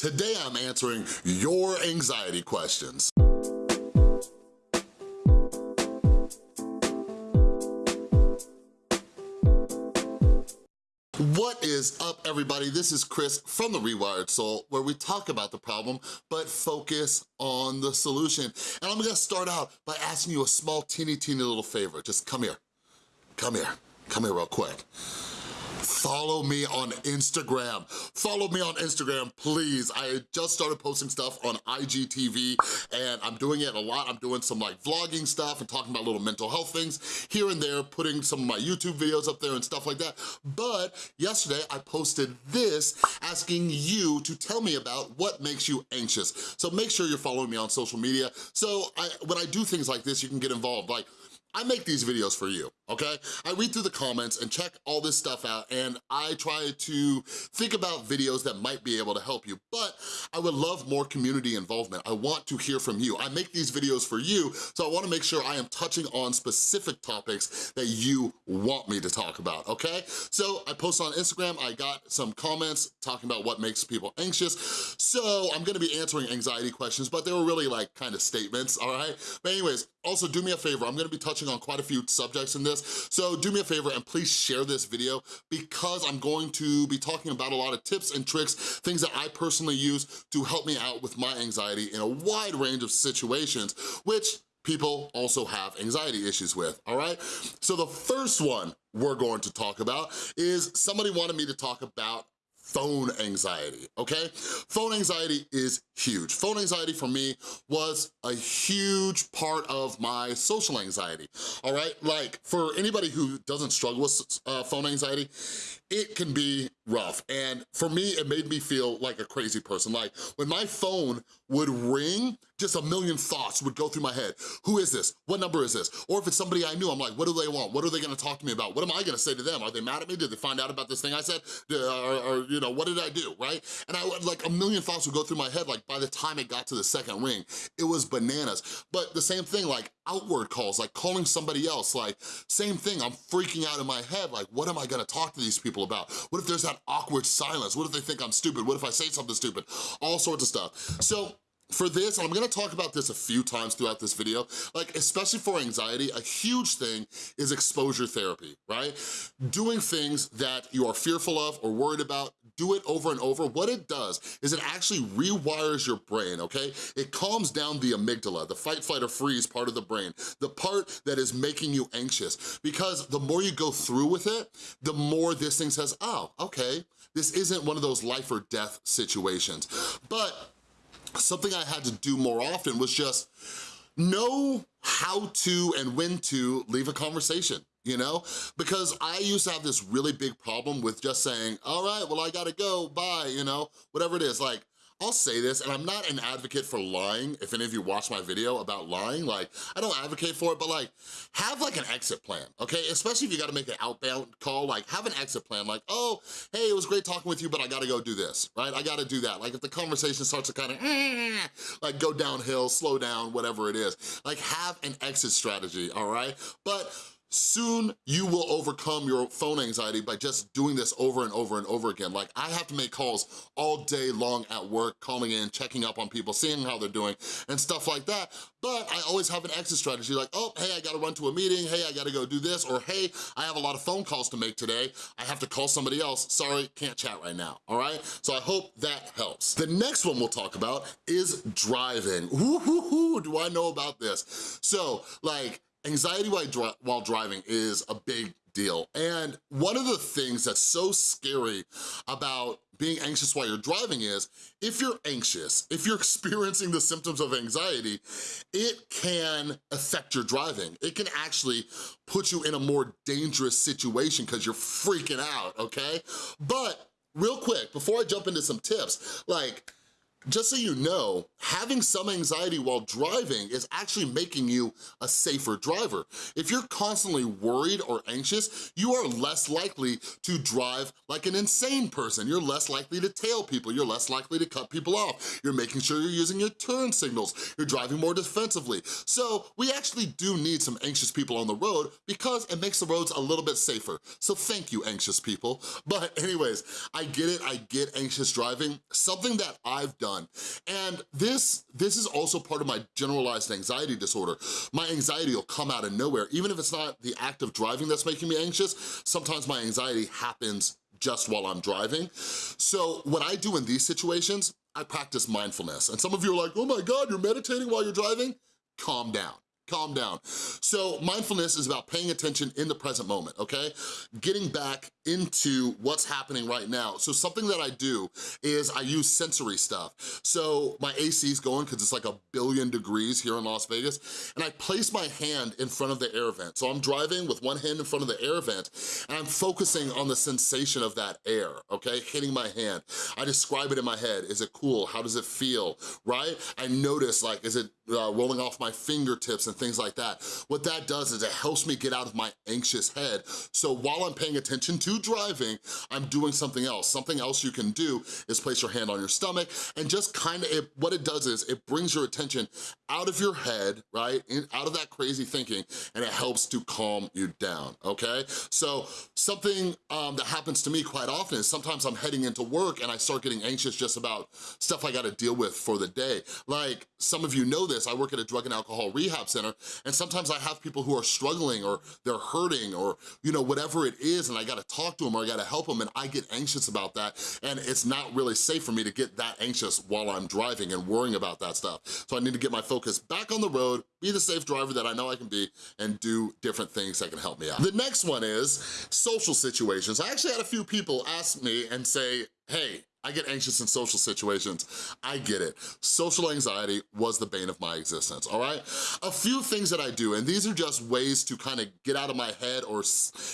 Today I'm answering your anxiety questions. What is up, everybody? This is Chris from The Rewired Soul, where we talk about the problem, but focus on the solution. And I'm gonna start out by asking you a small, teeny, teeny little favor. Just come here, come here, come here real quick follow me on Instagram. Follow me on Instagram, please. I just started posting stuff on IGTV and I'm doing it a lot. I'm doing some like vlogging stuff and talking about little mental health things here and there, putting some of my YouTube videos up there and stuff like that. But yesterday I posted this asking you to tell me about what makes you anxious. So make sure you're following me on social media. So I, when I do things like this, you can get involved. Like I make these videos for you, okay? I read through the comments and check all this stuff out and I try to think about videos that might be able to help you, but I would love more community involvement. I want to hear from you. I make these videos for you, so I wanna make sure I am touching on specific topics that you want me to talk about, okay? So I post on Instagram, I got some comments talking about what makes people anxious, so I'm gonna be answering anxiety questions, but they were really like kind of statements, all right? But anyways, also do me a favor, I'm gonna be touching touching on quite a few subjects in this, so do me a favor and please share this video because I'm going to be talking about a lot of tips and tricks, things that I personally use to help me out with my anxiety in a wide range of situations, which people also have anxiety issues with, all right? So the first one we're going to talk about is somebody wanted me to talk about phone anxiety, okay? Phone anxiety is huge. Phone anxiety for me was a huge part of my social anxiety, all right? Like, for anybody who doesn't struggle with uh, phone anxiety, it can be rough. And for me, it made me feel like a crazy person. Like, when my phone would ring, just a million thoughts would go through my head. Who is this? What number is this? Or if it's somebody I knew, I'm like, what do they want? What are they gonna talk to me about? What am I gonna say to them? Are they mad at me? Did they find out about this thing I said? Or, or you know, what did I do, right? And I would, like, a million thoughts would go through my head, like, by the time it got to the second ring, it was bananas. But the same thing, like, outward calls, like calling somebody else, like, same thing, I'm freaking out in my head, like, what am I gonna talk to these people about? What if there's that awkward silence? What if they think I'm stupid? What if I say something stupid? All sorts of stuff. So, for this, and I'm gonna talk about this a few times throughout this video, like especially for anxiety, a huge thing is exposure therapy, right? Doing things that you are fearful of or worried about, do it over and over. What it does is it actually rewires your brain, okay? It calms down the amygdala, the fight, flight, or freeze part of the brain, the part that is making you anxious. Because the more you go through with it, the more this thing says, oh, okay, this isn't one of those life or death situations. But something I had to do more often was just know how to and when to leave a conversation you know? Because I used to have this really big problem with just saying, all right, well, I gotta go, bye, you know? Whatever it is, like, I'll say this, and I'm not an advocate for lying, if any of you watch my video about lying, like, I don't advocate for it, but like, have like an exit plan, okay? Especially if you gotta make an outbound call, like, have an exit plan, like, oh, hey, it was great talking with you, but I gotta go do this, right? I gotta do that. Like, if the conversation starts to kind of, like, go downhill, slow down, whatever it is, like, have an exit strategy, all right? But soon you will overcome your phone anxiety by just doing this over and over and over again. Like I have to make calls all day long at work, calling in, checking up on people, seeing how they're doing and stuff like that. But I always have an exit strategy like, oh, hey, I gotta run to a meeting. Hey, I gotta go do this. Or hey, I have a lot of phone calls to make today. I have to call somebody else. Sorry, can't chat right now, all right? So I hope that helps. The next one we'll talk about is driving. Ooh, do I know about this? So like, Anxiety while, dri while driving is a big deal. And one of the things that's so scary about being anxious while you're driving is, if you're anxious, if you're experiencing the symptoms of anxiety, it can affect your driving. It can actually put you in a more dangerous situation because you're freaking out, okay? But real quick, before I jump into some tips, like, just so you know, having some anxiety while driving is actually making you a safer driver. If you're constantly worried or anxious, you are less likely to drive like an insane person. You're less likely to tail people. You're less likely to cut people off. You're making sure you're using your turn signals. You're driving more defensively. So we actually do need some anxious people on the road because it makes the roads a little bit safer. So thank you, anxious people. But anyways, I get it, I get anxious driving. Something that I've done done. And this, this is also part of my generalized anxiety disorder. My anxiety will come out of nowhere. Even if it's not the act of driving that's making me anxious, sometimes my anxiety happens just while I'm driving. So what I do in these situations, I practice mindfulness. And some of you are like, oh my God, you're meditating while you're driving? Calm down calm down. So mindfulness is about paying attention in the present moment, okay? Getting back into what's happening right now. So something that I do is I use sensory stuff. So my AC is going because it's like a billion degrees here in Las Vegas, and I place my hand in front of the air vent. So I'm driving with one hand in front of the air vent, and I'm focusing on the sensation of that air, okay? Hitting my hand. I describe it in my head. Is it cool? How does it feel, right? I notice like, is it uh, rolling off my fingertips and things like that. What that does is it helps me get out of my anxious head. So while I'm paying attention to driving, I'm doing something else. Something else you can do is place your hand on your stomach and just kind of, what it does is it brings your attention out of your head, right? In, out of that crazy thinking and it helps to calm you down, okay? So something um, that happens to me quite often is sometimes I'm heading into work and I start getting anxious just about stuff I gotta deal with for the day. Like some of you know this, I work at a drug and alcohol rehab center and sometimes I have people who are struggling or they're hurting or, you know, whatever it is and I gotta talk to them or I gotta help them and I get anxious about that and it's not really safe for me to get that anxious while I'm driving and worrying about that stuff. So I need to get my focus back on the road, be the safe driver that I know I can be and do different things that can help me out. The next one is social situations. I actually had a few people ask me and say, hey, I get anxious in social situations. I get it. Social anxiety was the bane of my existence, all right? A few things that I do, and these are just ways to kind of get out of my head or,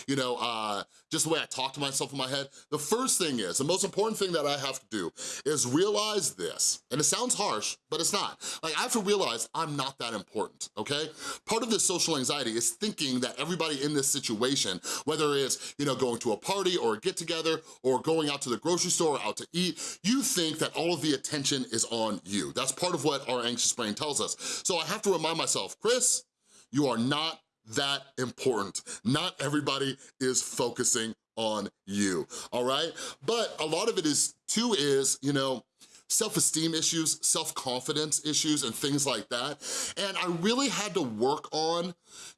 you know, uh, just the way I talk to myself in my head. The first thing is, the most important thing that I have to do is realize this, and it sounds harsh, but it's not. Like, I have to realize I'm not that important, okay? Part of this social anxiety is thinking that everybody in this situation, whether it's, you know, going to a party or a get-together or going out to the grocery store, or out to you think that all of the attention is on you. That's part of what our anxious brain tells us. So I have to remind myself, Chris, you are not that important. Not everybody is focusing on you, all right? But a lot of it is, too, is, you know, self-esteem issues, self-confidence issues, and things like that. And I really had to work on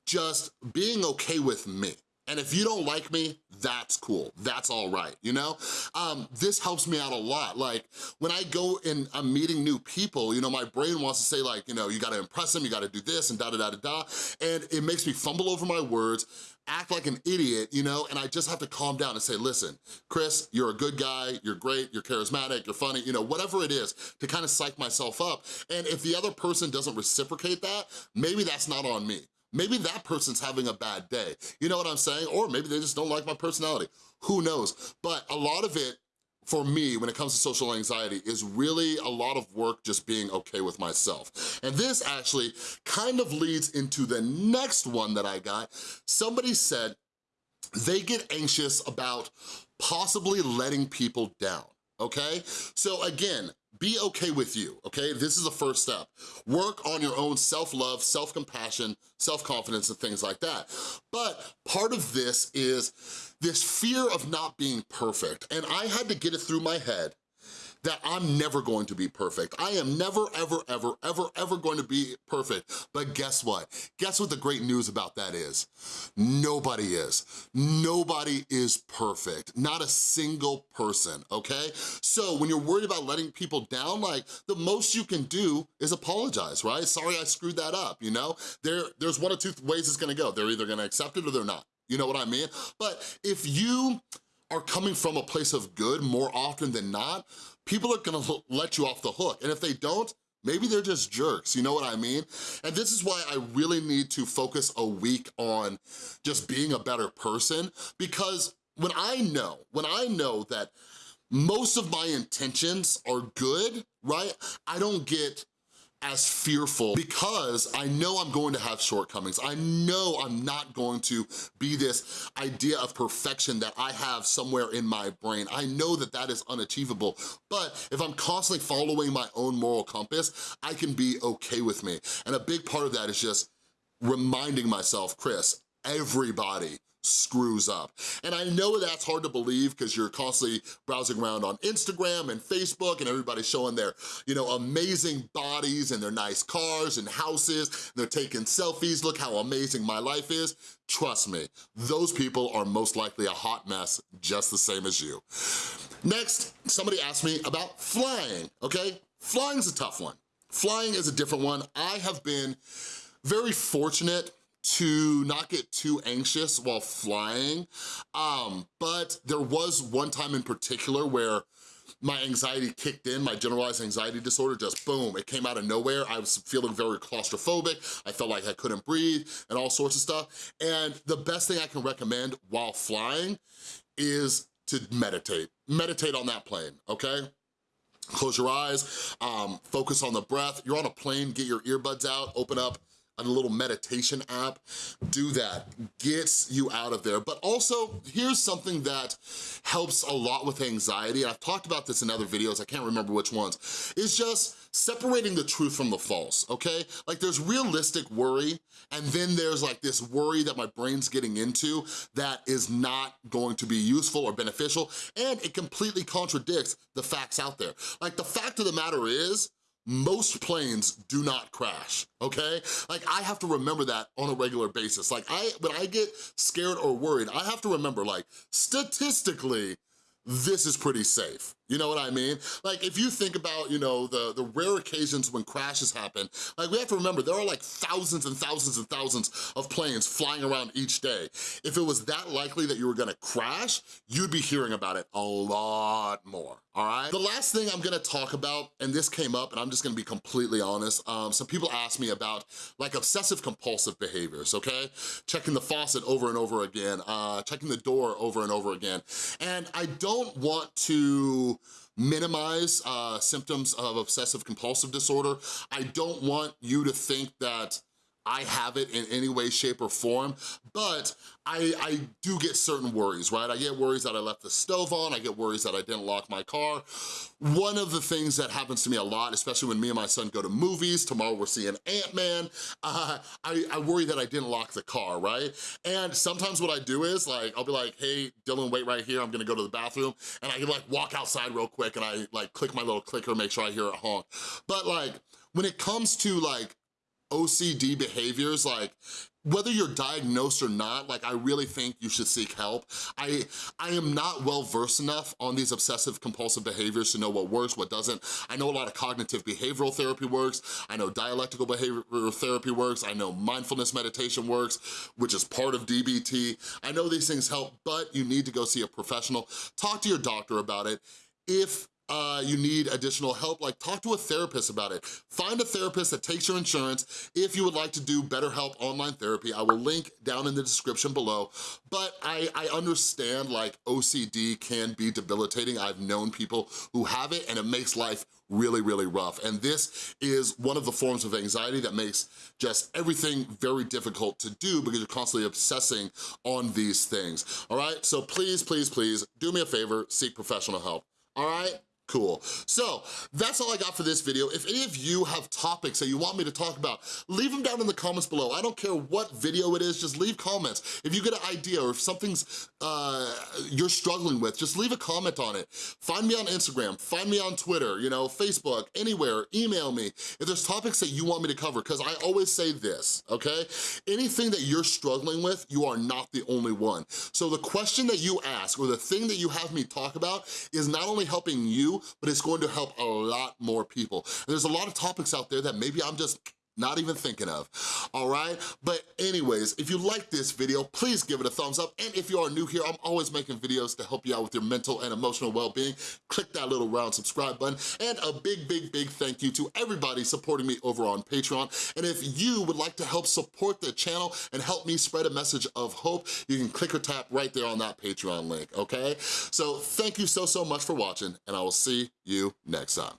just being okay with me. And if you don't like me, that's cool, that's all right, you know? Um, this helps me out a lot. Like, when I go and I'm meeting new people, you know, my brain wants to say like, you know, you gotta impress them, you gotta do this, and da-da-da-da-da, and it makes me fumble over my words, act like an idiot, you know, and I just have to calm down and say, listen, Chris, you're a good guy, you're great, you're charismatic, you're funny, you know, whatever it is, to kind of psych myself up. And if the other person doesn't reciprocate that, maybe that's not on me. Maybe that person's having a bad day. You know what I'm saying? Or maybe they just don't like my personality. Who knows? But a lot of it, for me, when it comes to social anxiety, is really a lot of work just being okay with myself. And this actually kind of leads into the next one that I got. Somebody said they get anxious about possibly letting people down okay? So again, be okay with you, okay? This is the first step. Work on your own self-love, self-compassion, self-confidence, and things like that. But part of this is this fear of not being perfect, and I had to get it through my head that I'm never going to be perfect. I am never, ever, ever, ever, ever going to be perfect. But guess what? Guess what the great news about that is? Nobody is. Nobody is perfect. Not a single person, okay? So when you're worried about letting people down, like the most you can do is apologize, right? Sorry I screwed that up, you know? There, there's one or two ways it's gonna go. They're either gonna accept it or they're not. You know what I mean? But if you are coming from a place of good more often than not, people are gonna let you off the hook. And if they don't, maybe they're just jerks, you know what I mean? And this is why I really need to focus a week on just being a better person because when I know, when I know that most of my intentions are good, right? I don't get as fearful because I know I'm going to have shortcomings. I know I'm not going to be this idea of perfection that I have somewhere in my brain. I know that that is unachievable, but if I'm constantly following my own moral compass, I can be okay with me. And a big part of that is just reminding myself, Chris, everybody screws up. And I know that's hard to believe because you're constantly browsing around on Instagram and Facebook and everybody's showing their, you know, amazing bodies and their nice cars and houses. And they're taking selfies, look how amazing my life is. Trust me, those people are most likely a hot mess just the same as you. Next, somebody asked me about flying, okay? Flying's a tough one. Flying is a different one. I have been very fortunate to not get too anxious while flying, um, but there was one time in particular where my anxiety kicked in, my generalized anxiety disorder, just boom, it came out of nowhere. I was feeling very claustrophobic. I felt like I couldn't breathe and all sorts of stuff. And the best thing I can recommend while flying is to meditate. Meditate on that plane, okay? Close your eyes, um, focus on the breath. You're on a plane, get your earbuds out, open up a little meditation app, do that, gets you out of there. But also, here's something that helps a lot with anxiety, I've talked about this in other videos, I can't remember which ones, is just separating the truth from the false, okay? Like there's realistic worry, and then there's like this worry that my brain's getting into that is not going to be useful or beneficial, and it completely contradicts the facts out there. Like the fact of the matter is, most planes do not crash, okay? Like I have to remember that on a regular basis. Like I, when I get scared or worried, I have to remember like statistically, this is pretty safe. You know what I mean? Like if you think about, you know, the, the rare occasions when crashes happen, like we have to remember there are like thousands and thousands and thousands of planes flying around each day. If it was that likely that you were gonna crash, you'd be hearing about it a lot more, all right? The last thing I'm gonna talk about, and this came up and I'm just gonna be completely honest, um, some people ask me about like obsessive compulsive behaviors, okay? Checking the faucet over and over again, uh, checking the door over and over again. And I don't want to minimize uh, symptoms of obsessive compulsive disorder. I don't want you to think that I have it in any way, shape, or form, but I, I do get certain worries, right? I get worries that I left the stove on, I get worries that I didn't lock my car. One of the things that happens to me a lot, especially when me and my son go to movies, tomorrow we're seeing Ant-Man, uh, I, I worry that I didn't lock the car, right? And sometimes what I do is like, I'll be like, hey, Dylan, wait right here, I'm gonna go to the bathroom, and I can like walk outside real quick and I like click my little clicker, make sure I hear it honk. But like, when it comes to like OCD behaviors, like whether you're diagnosed or not, like I really think you should seek help. I, I am not well versed enough on these obsessive compulsive behaviors to know what works, what doesn't. I know a lot of cognitive behavioral therapy works. I know dialectical behavioral therapy works. I know mindfulness meditation works, which is part of DBT. I know these things help, but you need to go see a professional. Talk to your doctor about it. If uh, you need additional help, like talk to a therapist about it. Find a therapist that takes your insurance if you would like to do BetterHelp online therapy. I will link down in the description below. But I, I understand like OCD can be debilitating. I've known people who have it and it makes life really, really rough. And this is one of the forms of anxiety that makes just everything very difficult to do because you're constantly obsessing on these things, all right? So please, please, please, do me a favor, seek professional help, all right? Cool. So that's all I got for this video. If any of you have topics that you want me to talk about, leave them down in the comments below. I don't care what video it is, just leave comments. If you get an idea or if something's uh, you're struggling with, just leave a comment on it. Find me on Instagram, find me on Twitter, you know, Facebook, anywhere, email me. If there's topics that you want me to cover, because I always say this, okay? Anything that you're struggling with, you are not the only one. So the question that you ask or the thing that you have me talk about is not only helping you, but it's going to help a lot more people. And there's a lot of topics out there that maybe I'm just not even thinking of, all right? But anyways, if you like this video, please give it a thumbs up. And if you are new here, I'm always making videos to help you out with your mental and emotional well-being. Click that little round subscribe button. And a big, big, big thank you to everybody supporting me over on Patreon. And if you would like to help support the channel and help me spread a message of hope, you can click or tap right there on that Patreon link, okay? So thank you so, so much for watching, and I will see you next time.